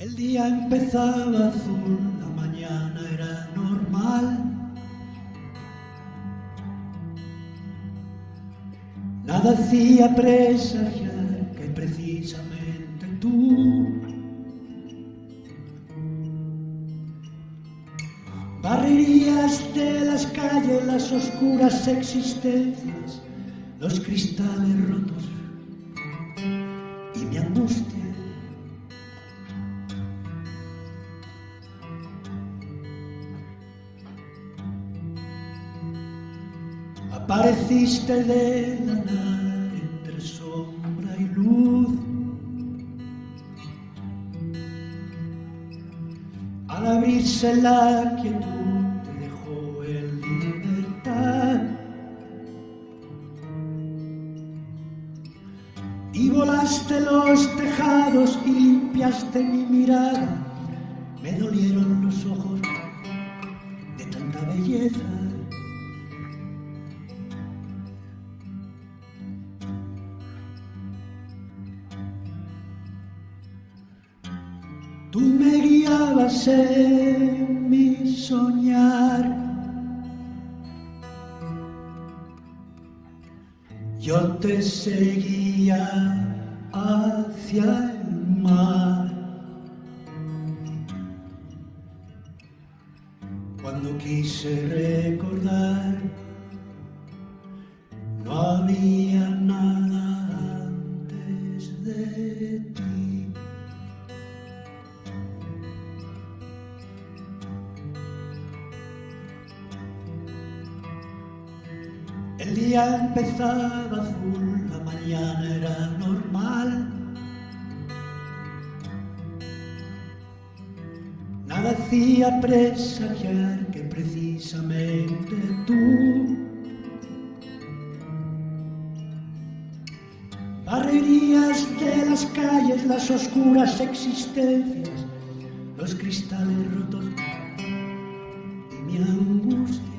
El día empezaba azul, la mañana era normal. Nada hacía presagiar que precisamente tú barrerías de las calles las oscuras existencias, los cristales rotos y mi angustia. Apareciste de la nada entre sombra y luz. Al abrirse la quietud te dejó en libertad. Y volaste los tejados y limpiaste mi mirada. Me dolieron los ojos de tanta belleza. Tú me guiabas en mi soñar. Yo te seguía hacia el mar. Cuando quise recordar, no había nada El día empezaba azul, la mañana era normal. Nada hacía presagiar que precisamente tú barrerías de las calles las oscuras existencias, los cristales rotos y mi angustia.